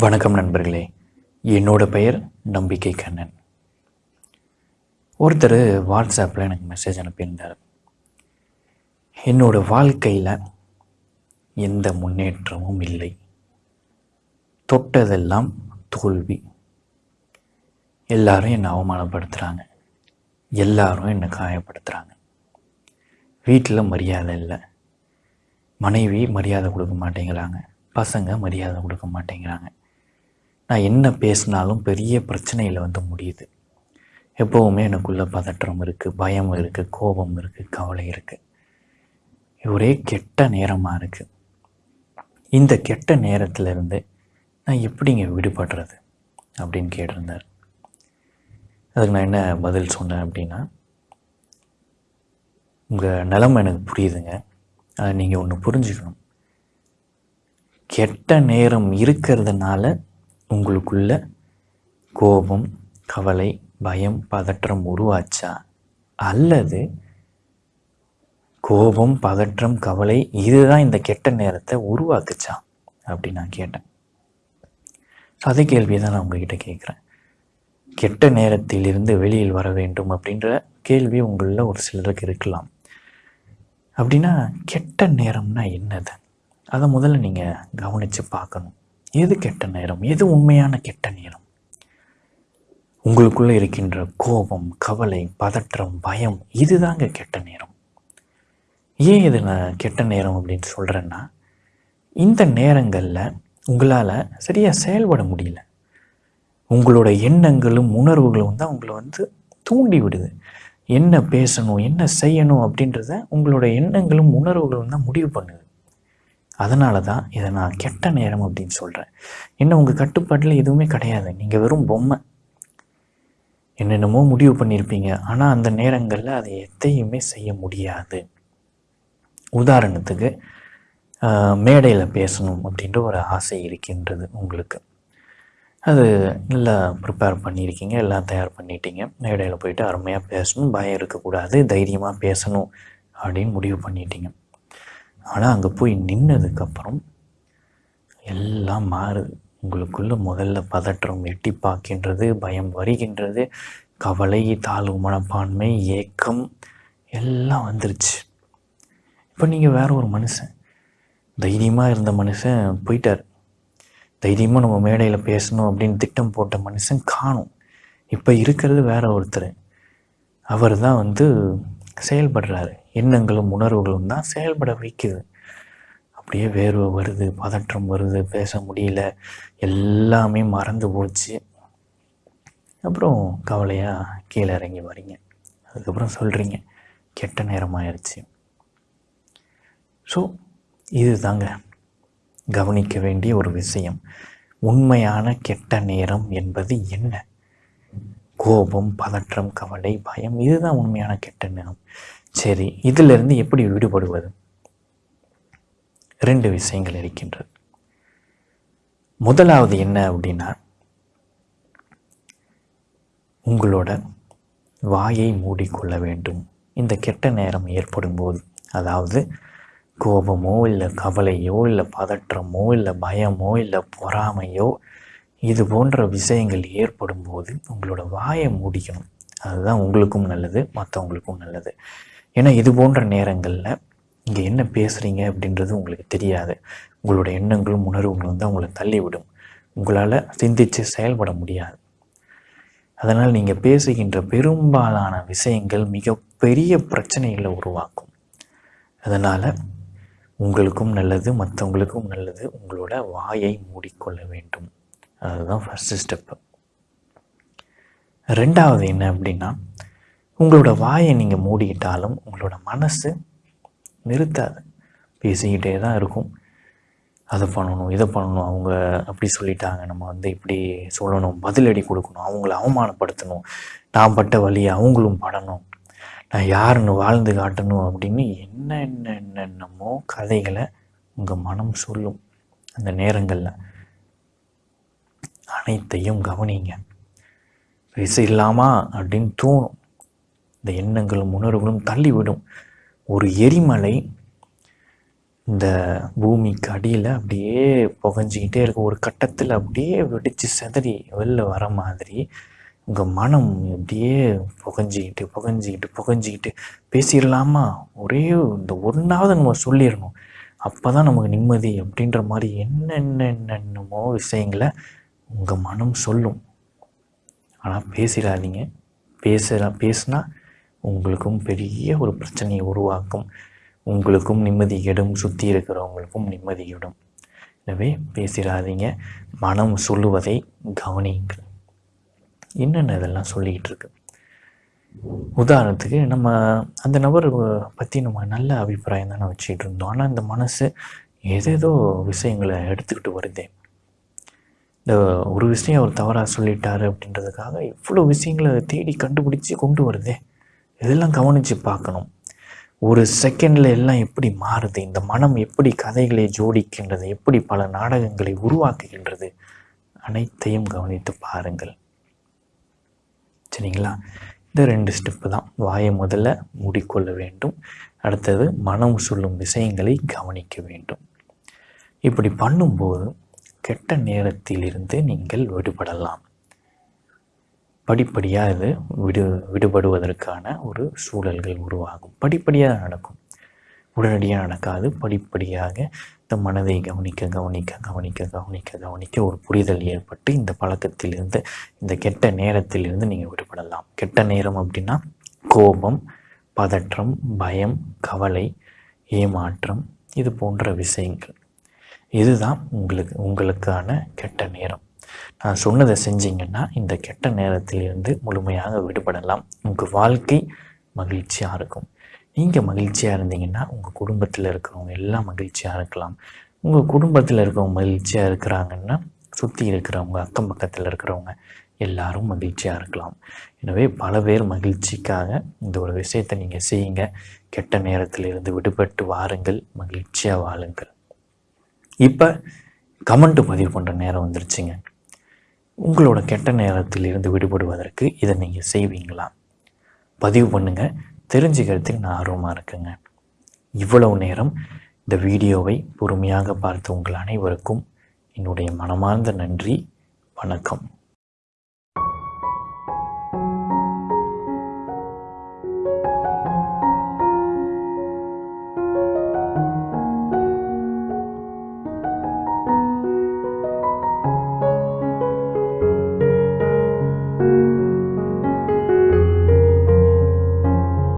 வணக்கம் நண்பர்களே. என்னோட பெயர் நம்பிக்கை கண்ணன். ஒருத்தர் வாட்ஸ்அப்பில் எனக்கு மெசேஜ் அனுப்பியிருந்தார். என்னோட வாழ்க்கையில் எந்த முன்னேற்றமும் இல்லை. தொட்டதெல்லாம் தோல்வி. எல்லாரும் என்னை அவமானப்படுத்துகிறாங்க எல்லாரும் என்னை காயப்படுத்துகிறாங்க வீட்டில் மரியாதை இல்லை. மனைவி மரியாதை கொடுக்க மாட்டேங்கிறாங்க. பசங்க மரியாதை கொடுக்க மாட்டேங்கிறாங்க. நான் என்ன பேசினாலும் பெரிய பிரச்சனையில் வந்து முடியுது. எப்போவுமே எனக்குள்ளே பதற்றம் இருக்குது பயம் இருக்குது கோபம் இருக்குது கவலை இருக்குது ஒரே கெட்ட நேரமாக இருக்குது இந்த கெட்ட நேரத்திலிருந்து நான் எப்படிங்க விடுபடுறது அப்படின்னு கேட்டிருந்தார். அதுக்கு நான் என்ன பதில் சொன்னேன் அப்படின்னா உங்கள் நிலமை எனக்கு புரியுதுங்க. அதை நீங்கள் ஒன்று புரிஞ்சுக்கணும். கெட்ட நேரம் இருக்கிறதுனால உங்களுக்குள்ள கோபம் கவலை பயம் பதற்றம் உருவாச்சா? அல்லது கோபம் பதற்றம் கவலை இதுதான் இந்த கெட்ட நேரத்தை உருவாக்குச்சா? அப்படின்னு நான் கேட்டேன். ஸோ அதே கேள்வியை தான் நான் உங்ககிட்ட கேட்குறேன். கெட்ட நேரத்திலிருந்து வெளியில் வர வேண்டும் அப்படின்ற கேள்வி உங்களில் ஒரு சிலருக்கு இருக்கலாம். அப்படின்னா கெட்ட நேரம்னா என்னது? அதை முதல்ல நீங்கள் கவனித்து பார்க்கணும். எது கெட்ட நேரம்? எது உண்மையான கெட்ட நேரம்? உங்களுக்குள்ளே இருக்கின்ற கோபம் கவலை பதற்றம் பயம் இதுதாங்க கெட்ட நேரம். ஏன் இது நான் கெட்ட நேரம் அப்படின்னு சொல்கிறேன்னா இந்த நேரங்களில் உங்களால் சரியாக செயல்பட முடியல. உங்களோட எண்ணங்களும் உணர்வுகளும் தான் உங்களை வந்து தூண்டி விடுது. என்ன பேசணும் என்ன செய்யணும் அப்படின்றத உங்களோட எண்ணங்களும் உணர்வுகளும் தான் முடிவு பண்ணுது. அதனால தான் இதை நான் கெட்ட நேரம் அப்படின்னு சொல்கிறேன் என்ன உங்கள் கட்டுப்பாட்டில் எதுவுமே கிடையாது. நீங்கள் வெறும் பொம்மை. என்னென்னமோ முடிவு பண்ணியிருப்பீங்க. ஆனால் அந்த நேரங்களில் அதை எதையுமே செய்ய முடியாது. உதாரணத்துக்கு மேடையில் பேசணும் அப்படின்ற ஒரு ஆசை இருக்கின்றது உங்களுக்கு. அது நல்லா ப்ரிப்பேர் பண்ணியிருக்கீங்க எல்லாம் தயார் பண்ணிட்டீங்க. மேடையில் போயிட்டு அருமையாக பேசணும் பயம் இருக்கக்கூடாது தைரியமாக பேசணும் அப்படின்னு முடிவு பண்ணிட்டீங்க. ஆனால் அங்கே போய் நின்னதுக்கப்புறம் எல்லாம் மாறுது. உங்களுக்குள்ள முதல்ல பதற்றம் எட்டி பார்க்கின்றது பயம் வருகின்றது கவலை தாழ்வு மனப்பான்மை ஏக்கம் எல்லாம் வந்துருச்சு. இப்போ நீங்கள் வேற ஒரு மனுஷன். தைரியமாக இருந்த மனுஷன் போயிட்டார். தைரியமாக நம்ம மேடையில் பேசணும் அப்படின்னு திட்டம் போட்ட மனுஷன் காணும். இப்போ இருக்கிறது வேற ஒருத்தர். அவர் தான் வந்து செயல்படுறாரு. எண்ணங்களும் உணர்வுகளும் தான் செயல்பட வைக்குது. அப்படியே வேர்வை வருது பதற்றம் வருது பேச முடியல எல்லாமே மறந்து போச்சு. அப்புறம் கவலையாக கீழே இறங்கி வரீங்க. அதுக்கப்புறம் சொல்கிறீங்க கெட்ட நேரம் ஆயிடுச்சு ஸோ இது தாங்க கவனிக்க வேண்டிய ஒரு விஷயம். உண்மையான கெட்ட நேரம் என்பது என்ன? கோபம் பதற்றம் கவலை பயம் இதுதான் உண்மையான கெட்ட நிலம் சரி இதிலிருந்து எப்படி விடுபடுவது? ரெண்டு விஷயங்கள் இருக்கின்றது. முதலாவது என்ன அப்படின்னா உங்களோட வாயை மூடிக்கொள்ள வேண்டும். இந்த கெட்ட நேரம் ஏற்படும் போது அதாவது கோபமோ இல்லை கவலையோ இல்லை பதற்றமோ இல்லை பயமோ இல்லை பொறாமையோ இது போன்ற விஷயங்கள் ஏற்படும் போது உங்களோட வாயை மூடிக்கணும். அதுதான் உங்களுக்கும் நல்லது மற்றவங்களுக்கும் நல்லது. ஏன்னா இது போன்ற நேரங்களில் இங்கே என்ன பேசுகிறீங்க அப்படின்றது உங்களுக்கு தெரியாது. உங்களோட எண்ணங்களும் உணர்வுகளும் தான் உங்களை தள்ளிவிடும். உங்களால் சிந்தித்து செயல்பட முடியாது. அதனால் நீங்கள் பேசுகின்ற பெரும்பாலான விஷயங்கள் மிகப்பெரிய பிரச்சனைகளை உருவாக்கும். அதனால் உங்களுக்கும் நல்லது மற்றவங்களுக்கும் நல்லது உங்களோட வாயை மூடிக்கொள்ள வேண்டும். அதுதான் ஃபஸ்ட்டு ஸ்டெப்பு ரெண்டாவது என்ன அப்படின்னா உங்களோட வாயை நீங்கள் மூடிக்கிட்டாலும் உங்களோட மனசு நிறுத்தாது. பேசிக்கிட்டே தான் இருக்கும். அதை பண்ணணும் இதை பண்ணணும் அவங்க அப்படி சொல்லிட்டாங்க நம்ம வந்து இப்படி சொல்லணும் பதிலடி கொடுக்கணும் அவங்கள அவமானப்படுத்தணும் நான் பட்ட வழியை அவங்களும் படணும் நான் யாருன்னு வாழ்ந்து காட்டணும் அப்படின்னு என்ன என்ன என்னென்னமோ கதைகளை உங்கள் மனம் சொல்லும் அந்த நேரங்களில். அனைத்தையும் கவனிங்க. பேச இல்லாமா அப்படின்னு தோணும். இந்த எண்ணங்களும் உணர்வுகளும் தள்ளிவிடும். ஒரு எரிமலை இந்த பூமிக்கு அடியில் அப்படியே புகஞ்சிக்கிட்டே இருக்கும் ஒரு கட்டத்தில் அப்படியே வெடித்து சிதறி வெளில வர மாதிரி உங்கள் மனம் அப்படியே புகஞ்சிக்கிட்டு புகஞ்சிக்கிட்டு புகஞ்சிக்கிட்டு பேசிடலாமா? ஒரே இந்த ஒன்றாவது நம்ம சொல்லிடணும். அப்போ தான் நமக்கு நிம்மதி அப்படின்ற மாதிரி என்னென்ன என்னென்னமோ விஷயங்களை உங்கள் மனம் சொல்லும். ஆனால் பேசிடாதீங்க. பேசுகிற பேசுனா உங்களுக்கும் பெரிய ஒரு பிரச்சனையை உருவாக்கும். உங்களுக்கும் நிம்மதி கெடும். சுற்றி இருக்கிறவங்களுக்கும் நிம்மதி கெடும். எனவே பேசிடாதீங்க. மனம் சொல்லுவதை கவனியுங்கள். என்னென்ன இதெல்லாம் சொல்லிக்கிட்டு இருக்கு? உதாரணத்துக்கு நம்ம அந்த நபர் பற்றி நம்ம நல்ல அபிப்பிராயம் தானே வச்சுக்கிட்டு இருந்தோம். ஆனால் இந்த மனசு ஏதேதோ விஷயங்களை எடுத்துக்கிட்டு வருதே. இந்த ஒரு விஷயம் அவர் தவறாக சொல்லிட்டாரு அப்படின்றதுக்காக இவ்வளோ விஷயங்களை தேடி கண்டுபிடிச்சி கொண்டு வருதே. இதெல்லாம் கவனித்து பார்க்கணும். ஒரு செகண்டில் எல்லாம் எப்படி மாறுது? இந்த மனம் எப்படி கதைகளை ஜோடிக்கின்றது? எப்படி பல நாடகங்களை உருவாக்குகின்றது? அனைத்தையும் கவனித்து பாருங்கள். சரிங்களா? இந்த ரெண்டு ஸ்டெப்பு தான். வாயை முதல்ல மூடிக்கொள்ள வேண்டும். அடுத்தது மனம் சொல்லும் விஷயங்களை கவனிக்க வேண்டும். இப்படி பண்ணும்போது கெட்ட நேரத்திலிருந்து நீங்கள் விடுபடலாம். படிப்படியாக இது விடு விடுபடுவதற்கான ஒரு சூழல்கள் உருவாகும். படிப்படியாக நடக்கும். உடனடியாக நடக்காது. படிப்படியாக இந்த மனதை கவனிக்க கவனிக்க கவனிக்க கவனிக்க கவனிக்க ஒரு புரிதல் ஏற்பட்டு இந்த பழக்கத்திலிருந்து இந்த கெட்ட நேரத்திலிருந்து நீங்கள் விடுபடலாம். கெட்ட நேரம் அப்படின்னா கோபம் பதற்றம் பயம் கவலை ஏமாற்றம் இது போன்ற விஷயங்கள். இதுதான் உங்களுக்கு உங்களுக்கான கெட்ட நேரம். நான் சொன்னதை செஞ்சீங்கன்னா இந்த கெட்ட நேரத்திலிருந்து முழுமையாக விடுபடலாம். உங்கள் வாழ்க்கை மகிழ்ச்சியாக இருக்கும். நீங்கள் மகிழ்ச்சியாக இருந்தீங்கன்னா உங்கள் குடும்பத்தில் இருக்கிறவங்க எல்லாம் மகிழ்ச்சியாக இருக்கலாம். உங்கள் குடும்பத்தில் இருக்கிறவங்க மகிழ்ச்சியாக இருக்கிறாங்கன்னா சுற்றி இருக்கிறவங்க அக்கம் பக்கத்தில் இருக்கிறவங்க எல்லாரும் மகிழ்ச்சியாக இருக்கலாம். எனவே பல பேர் மகிழ்ச்சிக்காக இந்த ஒரு விஷயத்தை நீங்கள் செய்யுங்க. கெட்ட நேரத்திலிருந்து விடுபட்டு வாருங்கள். மகிழ்ச்சியாக வாழுங்கள். இப்போ கமெண்ட்டு பதிவு பண்ணுற நேரம் வந்துருச்சுங்க. உங்களோட கெட்ட நேரத்தில் இருந்து விடுபடுவதற்கு இதை நீங்கள் செய்வீங்களா? பதிவு பண்ணுங்கள் தெரிஞ்சுக்கிறதுக்கு நான் ஆர்வமாக இருக்குங்க. இவ்வளவு நேரம் இந்த வீடியோவை பொறுமையாக பார்த்த உங்கள் அனைவருக்கும் என்னுடைய மனமார்ந்த நன்றி. வணக்கம்.